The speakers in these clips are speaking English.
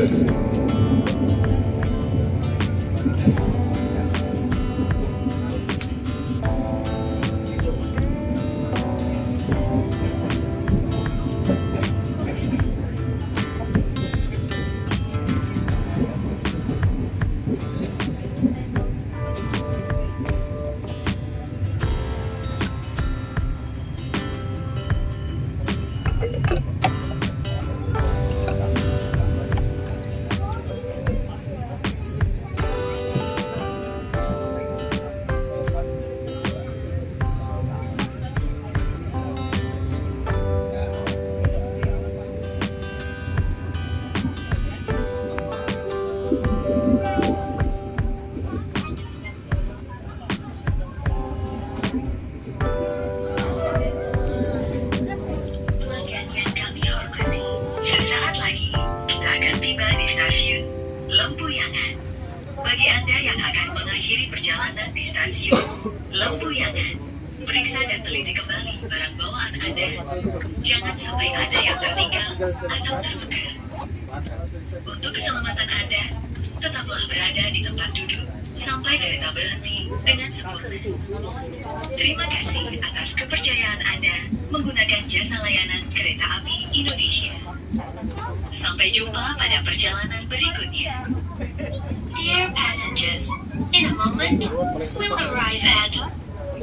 Pelanggan Bagi Anda yang akan mengakhiri perjalanan di stasiun Lempuyangan, periksa dan teliti kembali barang bawaan Anda. Jangan sampai ada yang tertinggal atau tertukar. Untuk keselamatan Anda, tetaplah berada di tempat duduk sampai kereta berhenti dengan sempurna. Terima kasih atas kepercayaan Anda menggunakan jasa layanan kereta api Indonesia. Sampai jumpa pada perjalanan berikutnya. Dear passengers, in a moment, we'll arrive at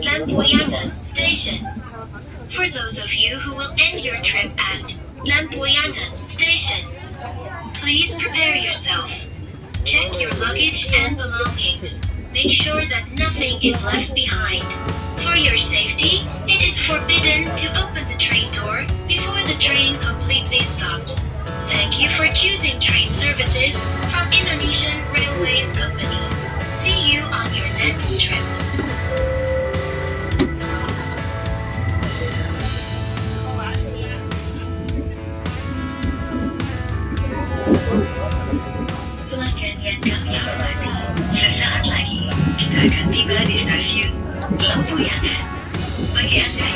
Lempuyangan Station. For those of you who will end your trip at Lempuyangan Station, please prepare yourself. Check your luggage and belongings. Make sure that nothing is left behind. For your safety, it is forbidden to open the train door before the train completes its choosing train services from Indonesian Railways Company. See you on your next trip. Sesaat lagi kita akan tiba di stasiun Lempuyangan. Bagi Anda